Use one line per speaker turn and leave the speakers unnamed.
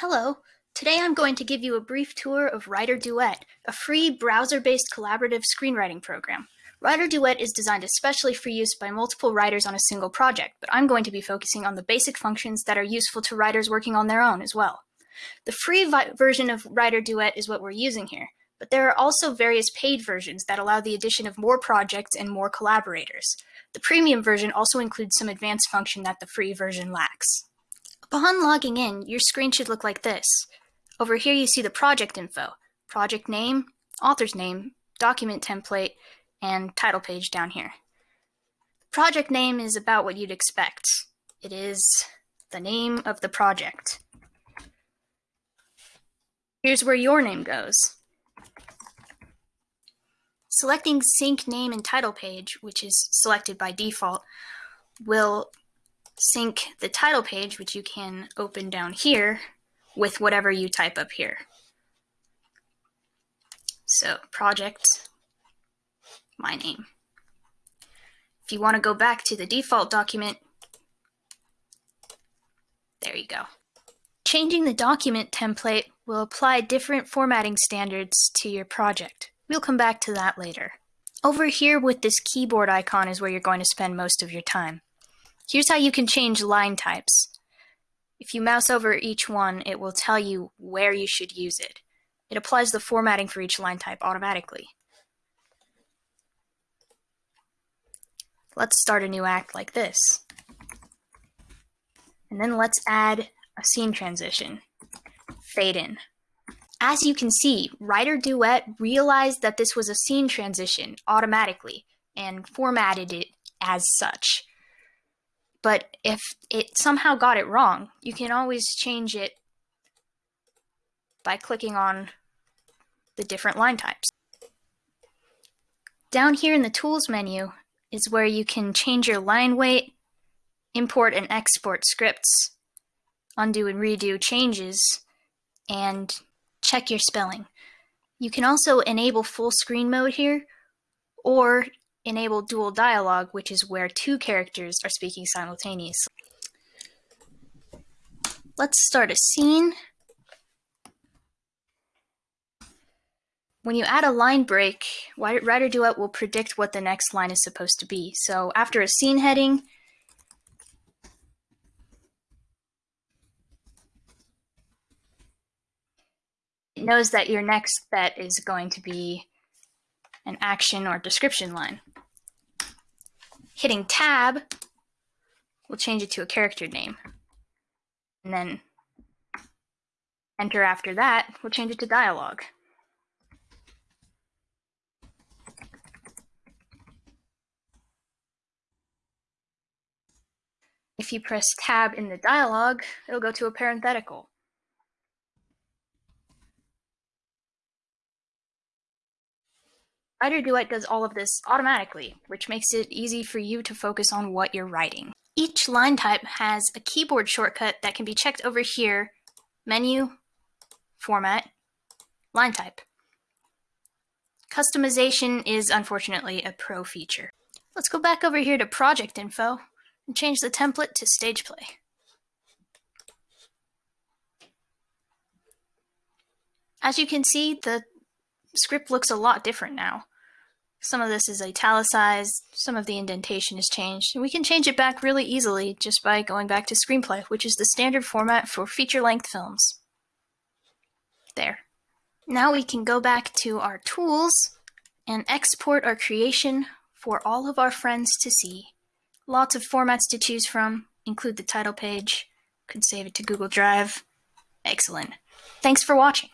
Hello. Today I'm going to give you a brief tour of Writer Duet, a free browser-based collaborative screenwriting program. Writer Duet is designed especially for use by multiple writers on a single project, but I'm going to be focusing on the basic functions that are useful to writers working on their own as well. The free version of Writer Duet is what we're using here, but there are also various paid versions that allow the addition of more projects and more collaborators. The premium version also includes some advanced function that the free version lacks. Upon logging in, your screen should look like this. Over here you see the project info, project name, author's name, document template, and title page down here. Project name is about what you'd expect. It is the name of the project. Here's where your name goes. Selecting sync name and title page, which is selected by default, will sync the title page, which you can open down here, with whatever you type up here. So project, my name. If you want to go back to the default document, there you go. Changing the document template will apply different formatting standards to your project. We'll come back to that later. Over here with this keyboard icon is where you're going to spend most of your time. Here's how you can change line types. If you mouse over each one, it will tell you where you should use it. It applies the formatting for each line type automatically. Let's start a new act like this. And then let's add a scene transition. Fade in. As you can see, Writer Duet realized that this was a scene transition automatically and formatted it as such. But if it somehow got it wrong, you can always change it by clicking on the different line types. Down here in the Tools menu is where you can change your line weight, import and export scripts, undo and redo changes, and check your spelling. You can also enable full screen mode here, or enable dual dialogue, which is where two characters are speaking simultaneously. Let's start a scene. When you add a line break, Writer Duet will predict what the next line is supposed to be. So after a scene heading, it knows that your next bet is going to be an action or description line. Hitting tab will change it to a character name. And then enter after that will change it to dialogue. If you press tab in the dialogue, it'll go to a parenthetical. Writer Duet does all of this automatically, which makes it easy for you to focus on what you're writing. Each line type has a keyboard shortcut that can be checked over here, Menu, Format, Line Type. Customization is unfortunately a pro feature. Let's go back over here to Project Info and change the template to Stage Play. As you can see, the script looks a lot different now. Some of this is italicized, some of the indentation is changed, and we can change it back really easily just by going back to screenplay, which is the standard format for feature-length films. There. Now we can go back to our tools and export our creation for all of our friends to see. Lots of formats to choose from, include the title page, could save it to Google Drive. Excellent. Thanks for watching.